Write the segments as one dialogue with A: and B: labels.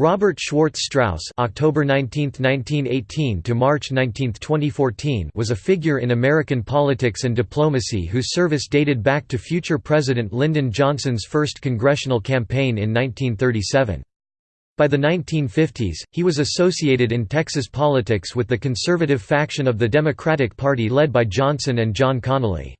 A: Robert Schwartz Strauss (October 19, 1918 to March 19, 2014) was a figure in American politics and diplomacy whose service dated back to future President Lyndon Johnson's first congressional campaign in 1937. By the 1950s, he was associated in Texas politics with the conservative faction of the Democratic Party led by Johnson and John Connally.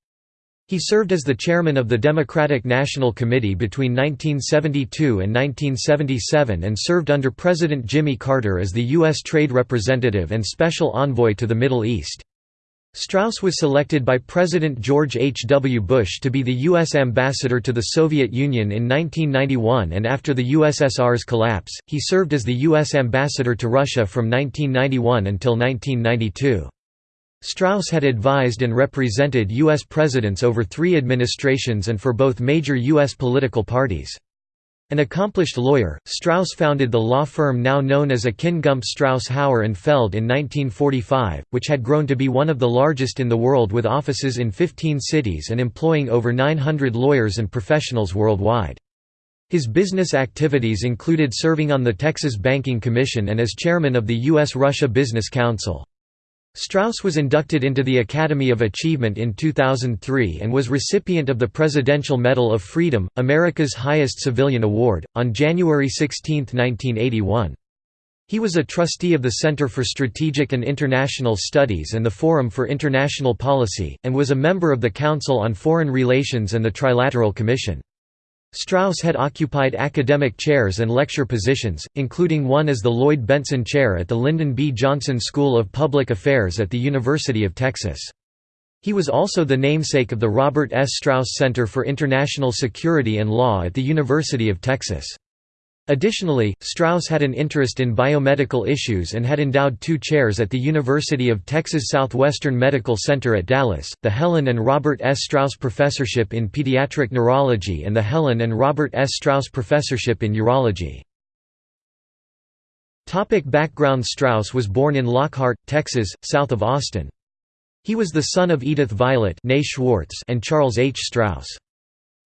A: He served as the chairman of the Democratic National Committee between 1972 and 1977 and served under President Jimmy Carter as the U.S. Trade Representative and Special Envoy to the Middle East. Strauss was selected by President George H. W. Bush to be the U.S. ambassador to the Soviet Union in 1991 and after the USSR's collapse, he served as the U.S. ambassador to Russia from 1991 until 1992. Strauss had advised and represented U.S. presidents over three administrations and for both major U.S. political parties. An accomplished lawyer, Strauss founded the law firm now known as Akin Gump Strauss Hauer and Feld in 1945, which had grown to be one of the largest in the world with offices in 15 cities and employing over 900 lawyers and professionals worldwide. His business activities included serving on the Texas Banking Commission and as chairman of the U.S.-Russia Business Council. Strauss was inducted into the Academy of Achievement in 2003 and was recipient of the Presidential Medal of Freedom, America's highest civilian award, on January 16, 1981. He was a trustee of the Center for Strategic and International Studies and the Forum for International Policy, and was a member of the Council on Foreign Relations and the Trilateral Commission. Strauss had occupied academic chairs and lecture positions, including one as the Lloyd Bentsen Chair at the Lyndon B. Johnson School of Public Affairs at the University of Texas. He was also the namesake of the Robert S. Strauss Center for International Security and Law at the University of Texas. Additionally, Strauss had an interest in biomedical issues and had endowed two chairs at the University of Texas Southwestern Medical Center at Dallas, the Helen and Robert S. Strauss Professorship in Pediatric Neurology and the Helen and Robert S. Strauss Professorship in Urology. Topic background Strauss was born in Lockhart, Texas, south of Austin. He was the son of Edith Violet Schwartz and Charles H. Strauss.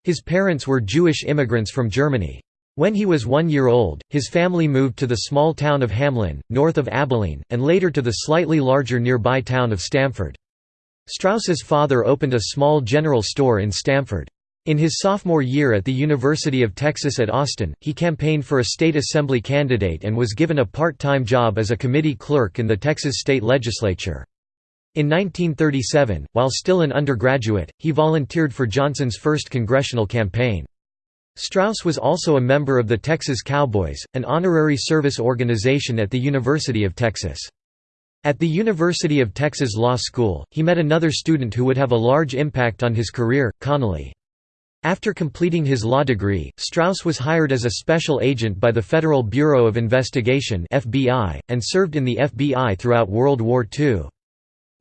A: His parents were Jewish immigrants from Germany. When he was one year old, his family moved to the small town of Hamlin, north of Abilene, and later to the slightly larger nearby town of Stamford. Strauss's father opened a small general store in Stamford. In his sophomore year at the University of Texas at Austin, he campaigned for a state assembly candidate and was given a part-time job as a committee clerk in the Texas state legislature. In 1937, while still an undergraduate, he volunteered for Johnson's first congressional campaign. Strauss was also a member of the Texas Cowboys, an honorary service organization at the University of Texas. At the University of Texas Law School, he met another student who would have a large impact on his career, Connally. After completing his law degree, Strauss was hired as a special agent by the Federal Bureau of Investigation (FBI) and served in the FBI throughout World War II.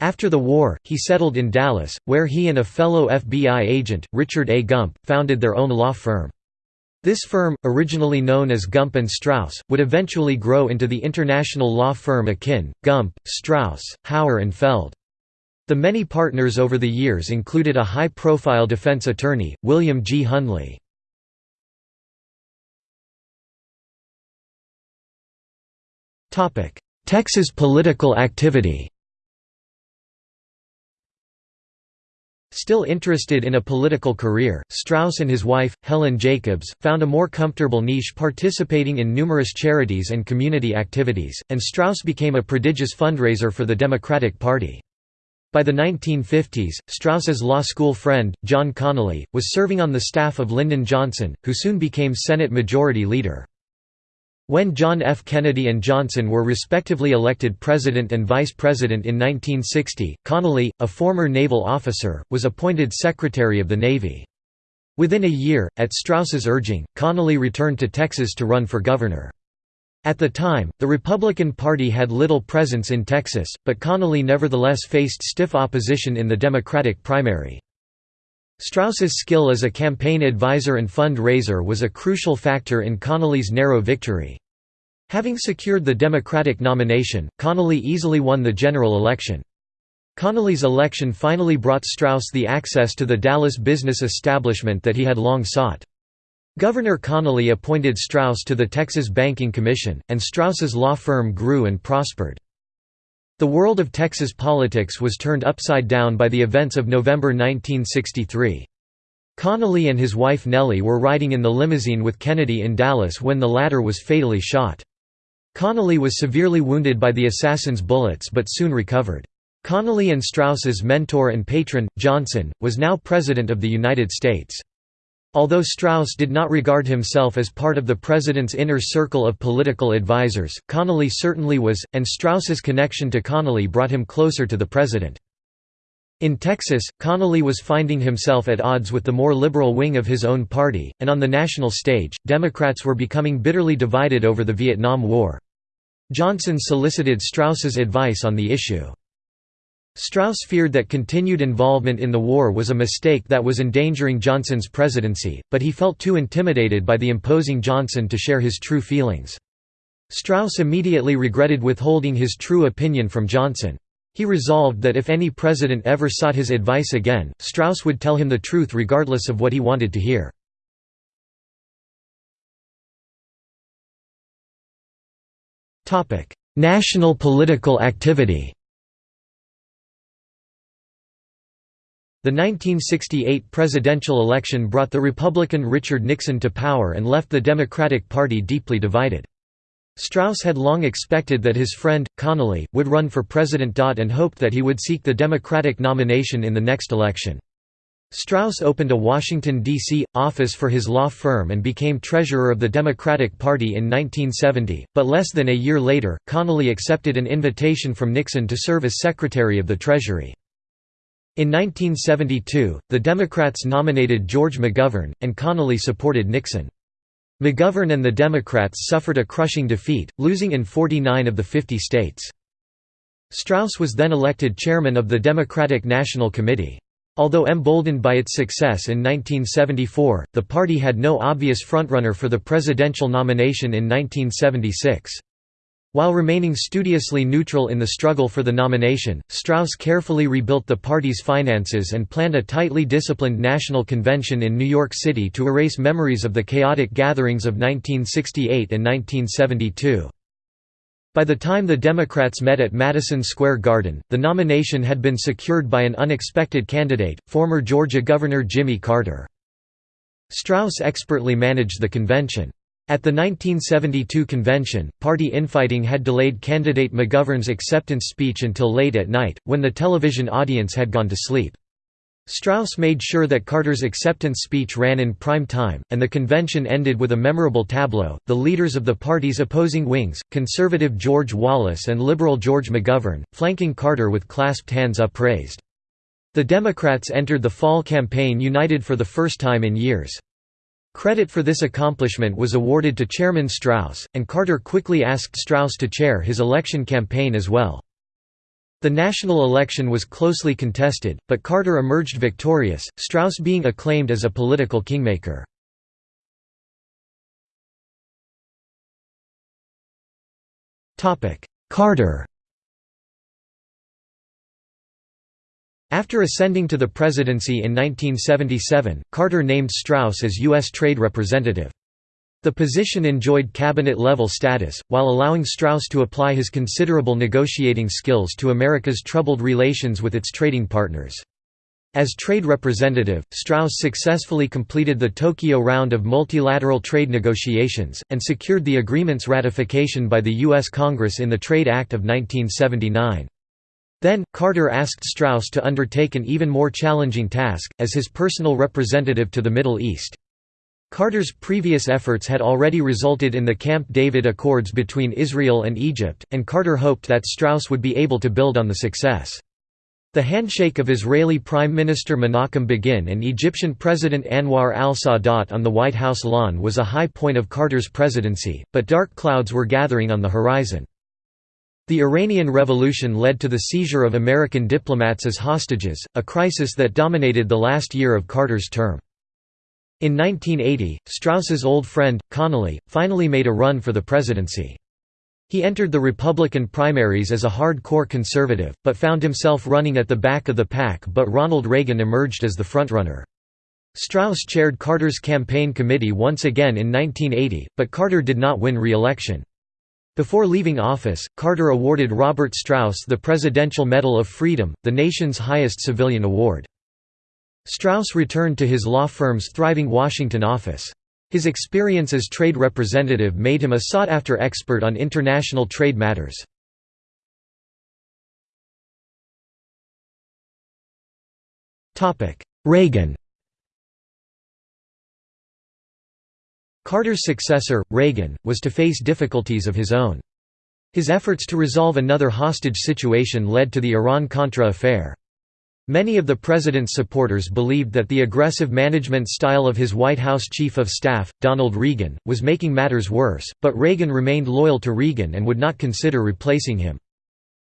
A: After the war, he settled in Dallas, where he and a fellow FBI agent, Richard A. Gump, founded their own law firm. This firm, originally known as Gump and Strauss, would eventually grow into the international law firm Akin, Gump, Strauss, Hauer and Feld. The many partners over the years included a high-profile defense attorney, William G. Hundley. Texas political activity Still interested in a political career, Strauss and his wife, Helen Jacobs, found a more comfortable niche participating in numerous charities and community activities, and Strauss became a prodigious fundraiser for the Democratic Party. By the 1950s, Strauss's law school friend, John Connally, was serving on the staff of Lyndon Johnson, who soon became Senate Majority Leader. When John F. Kennedy and Johnson were respectively elected president and vice president in 1960, Connally, a former naval officer, was appointed Secretary of the Navy. Within a year, at Strauss's urging, Connally returned to Texas to run for governor. At the time, the Republican Party had little presence in Texas, but Connally nevertheless faced stiff opposition in the Democratic primary. Strauss's skill as a campaign advisor and fund-raiser was a crucial factor in Connally's narrow victory. Having secured the Democratic nomination, Connally easily won the general election. Connally's election finally brought Strauss the access to the Dallas business establishment that he had long sought. Governor Connally appointed Strauss to the Texas Banking Commission, and Strauss's law firm grew and prospered. The world of Texas politics was turned upside down by the events of November 1963. Connally and his wife Nellie were riding in the limousine with Kennedy in Dallas when the latter was fatally shot. Connally was severely wounded by the assassin's bullets but soon recovered. Connally and Strauss's mentor and patron, Johnson, was now President of the United States. Although Strauss did not regard himself as part of the president's inner circle of political advisers, Connally certainly was, and Strauss's connection to Connally brought him closer to the president. In Texas, Connally was finding himself at odds with the more liberal wing of his own party, and on the national stage, Democrats were becoming bitterly divided over the Vietnam War. Johnson solicited Strauss's advice on the issue. Strauss feared that continued involvement in the war was a mistake that was endangering Johnson's presidency, but he felt too intimidated by the imposing Johnson to share his true feelings. Strauss immediately regretted withholding his true opinion from Johnson. He resolved that if any president ever sought his advice again, Strauss would tell him the truth regardless of what he wanted to hear. National political activity The 1968 presidential election brought the Republican Richard Nixon to power and left the Democratic Party deeply divided. Strauss had long expected that his friend, Connally, would run for president. and hoped that he would seek the Democratic nomination in the next election. Strauss opened a Washington, D.C., office for his law firm and became treasurer of the Democratic Party in 1970, but less than a year later, Connally accepted an invitation from Nixon to serve as Secretary of the Treasury. In 1972, the Democrats nominated George McGovern, and Connally supported Nixon. McGovern and the Democrats suffered a crushing defeat, losing in 49 of the 50 states. Strauss was then elected chairman of the Democratic National Committee. Although emboldened by its success in 1974, the party had no obvious frontrunner for the presidential nomination in 1976. While remaining studiously neutral in the struggle for the nomination, Strauss carefully rebuilt the party's finances and planned a tightly disciplined national convention in New York City to erase memories of the chaotic gatherings of 1968 and 1972. By the time the Democrats met at Madison Square Garden, the nomination had been secured by an unexpected candidate, former Georgia Governor Jimmy Carter. Strauss expertly managed the convention. At the 1972 convention, party infighting had delayed candidate McGovern's acceptance speech until late at night, when the television audience had gone to sleep. Strauss made sure that Carter's acceptance speech ran in prime time, and the convention ended with a memorable tableau, the leaders of the party's opposing wings, conservative George Wallace and liberal George McGovern, flanking Carter with clasped hands upraised. The Democrats entered the fall campaign united for the first time in years. Credit for this accomplishment was awarded to Chairman Strauss, and Carter quickly asked Strauss to chair his election campaign as well. The national election was closely contested, but Carter emerged victorious, Strauss being acclaimed as a political kingmaker. Carter After ascending to the presidency in 1977, Carter named Strauss as U.S. Trade Representative. The position enjoyed cabinet-level status, while allowing Strauss to apply his considerable negotiating skills to America's troubled relations with its trading partners. As trade representative, Strauss successfully completed the Tokyo round of multilateral trade negotiations, and secured the agreement's ratification by the U.S. Congress in the Trade Act of 1979. Then, Carter asked Strauss to undertake an even more challenging task, as his personal representative to the Middle East. Carter's previous efforts had already resulted in the Camp David Accords between Israel and Egypt, and Carter hoped that Strauss would be able to build on the success. The handshake of Israeli Prime Minister Menachem Begin and Egyptian President Anwar al-Sadat on the White House lawn was a high point of Carter's presidency, but dark clouds were gathering on the horizon. The Iranian Revolution led to the seizure of American diplomats as hostages, a crisis that dominated the last year of Carter's term. In 1980, Strauss's old friend, Connally, finally made a run for the presidency. He entered the Republican primaries as a hard-core conservative, but found himself running at the back of the pack but Ronald Reagan emerged as the frontrunner. Strauss chaired Carter's campaign committee once again in 1980, but Carter did not win re-election. Before leaving office, Carter awarded Robert Strauss the Presidential Medal of Freedom, the nation's highest civilian award. Strauss returned to his law firm's thriving Washington office. His experience as trade representative made him a sought-after expert on international trade matters. Reagan Carter's successor, Reagan, was to face difficulties of his own. His efforts to resolve another hostage situation led to the Iran-Contra affair. Many of the president's supporters believed that the aggressive management style of his White House Chief of Staff, Donald Regan, was making matters worse, but Reagan remained loyal to Regan and would not consider replacing him.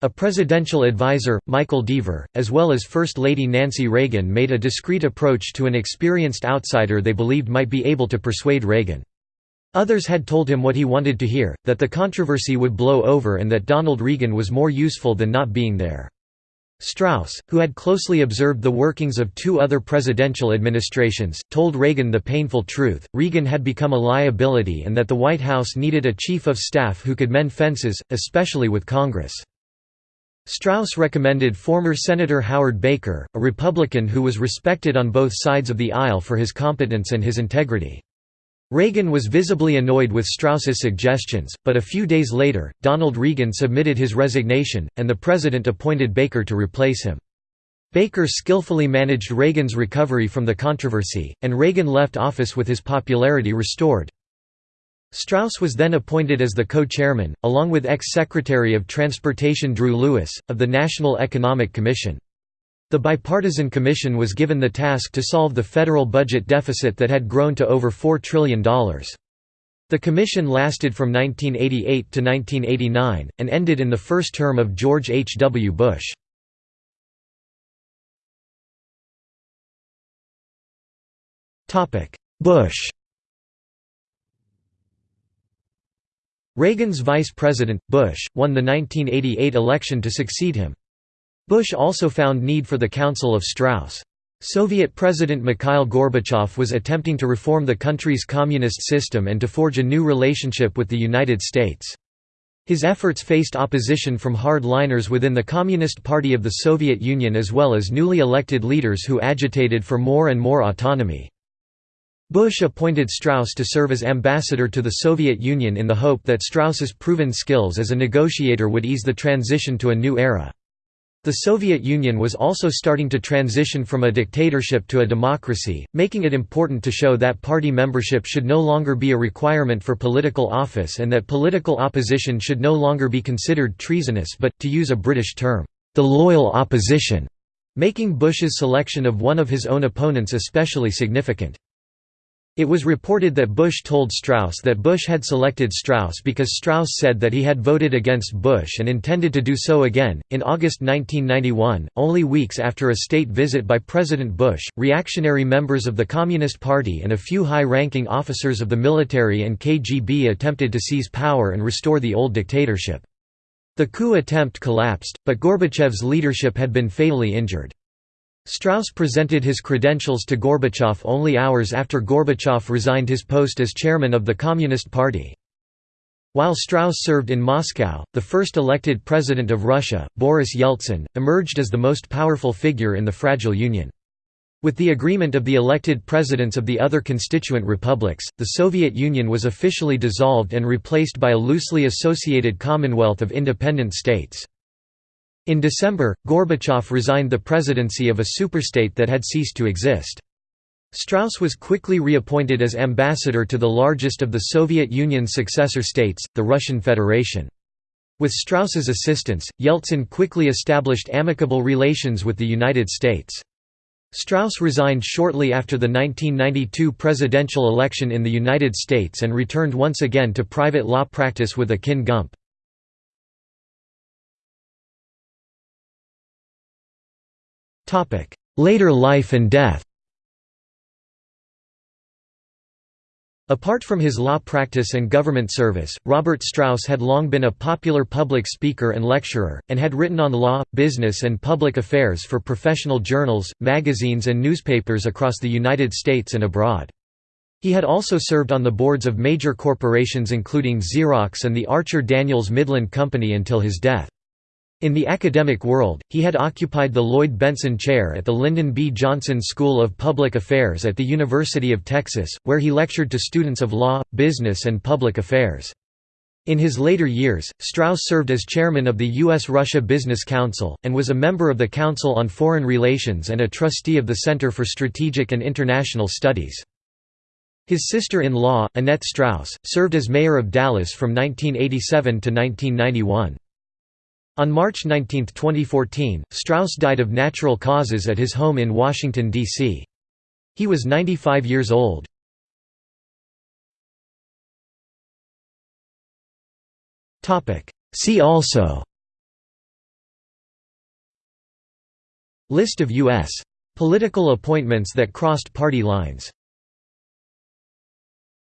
A: A presidential advisor, Michael Deaver, as well as First Lady Nancy Reagan made a discreet approach to an experienced outsider they believed might be able to persuade Reagan. Others had told him what he wanted to hear, that the controversy would blow over and that Donald Regan was more useful than not being there. Strauss, who had closely observed the workings of two other presidential administrations, told Reagan the painful truth, Reagan had become a liability and that the White House needed a chief of staff who could mend fences, especially with Congress. Strauss recommended former Senator Howard Baker, a Republican who was respected on both sides of the aisle for his competence and his integrity. Reagan was visibly annoyed with Strauss's suggestions, but a few days later, Donald Regan submitted his resignation, and the president appointed Baker to replace him. Baker skillfully managed Reagan's recovery from the controversy, and Reagan left office with his popularity restored. Strauss was then appointed as the co-chairman, along with ex-Secretary of Transportation Drew Lewis, of the National Economic Commission. The bipartisan commission was given the task to solve the federal budget deficit that had grown to over $4 trillion. The commission lasted from 1988 to 1989, and ended in the first term of George H. W. Bush. Bush Reagan's vice president, Bush, won the 1988 election to succeed him. Bush also found need for the counsel of Strauss. Soviet President Mikhail Gorbachev was attempting to reform the country's communist system and to forge a new relationship with the United States. His efforts faced opposition from hardliners within the Communist Party of the Soviet Union as well as newly elected leaders who agitated for more and more autonomy. Bush appointed Strauss to serve as ambassador to the Soviet Union in the hope that Strauss's proven skills as a negotiator would ease the transition to a new era. The Soviet Union was also starting to transition from a dictatorship to a democracy, making it important to show that party membership should no longer be a requirement for political office and that political opposition should no longer be considered treasonous but, to use a British term, the loyal opposition, making Bush's selection of one of his own opponents especially significant. It was reported that Bush told Strauss that Bush had selected Strauss because Strauss said that he had voted against Bush and intended to do so again. In August 1991, only weeks after a state visit by President Bush, reactionary members of the Communist Party and a few high ranking officers of the military and KGB attempted to seize power and restore the old dictatorship. The coup attempt collapsed, but Gorbachev's leadership had been fatally injured. Strauss presented his credentials to Gorbachev only hours after Gorbachev resigned his post as chairman of the Communist Party. While Strauss served in Moscow, the first elected president of Russia, Boris Yeltsin, emerged as the most powerful figure in the fragile Union. With the agreement of the elected presidents of the other constituent republics, the Soviet Union was officially dissolved and replaced by a loosely associated Commonwealth of independent states. In December, Gorbachev resigned the presidency of a superstate that had ceased to exist. Strauss was quickly reappointed as ambassador to the largest of the Soviet Union's successor states, the Russian Federation. With Strauss's assistance, Yeltsin quickly established amicable relations with the United States. Strauss resigned shortly after the 1992 presidential election in the United States and returned once again to private law practice with Akin Gump. Later life and death Apart from his law practice and government service, Robert Strauss had long been a popular public speaker and lecturer, and had written on law, business and public affairs for professional journals, magazines and newspapers across the United States and abroad. He had also served on the boards of major corporations including Xerox and the Archer Daniels Midland Company until his death. In the academic world, he had occupied the Lloyd Bentsen Chair at the Lyndon B. Johnson School of Public Affairs at the University of Texas, where he lectured to students of law, business and public affairs. In his later years, Strauss served as chairman of the U.S.-Russia Business Council, and was a member of the Council on Foreign Relations and a trustee of the Center for Strategic and International Studies. His sister-in-law, Annette Strauss, served as mayor of Dallas from 1987 to 1991. On March 19, 2014, Strauss died of natural causes at his home in Washington, D.C. He was 95 years old. See also List of U.S. political appointments that crossed party lines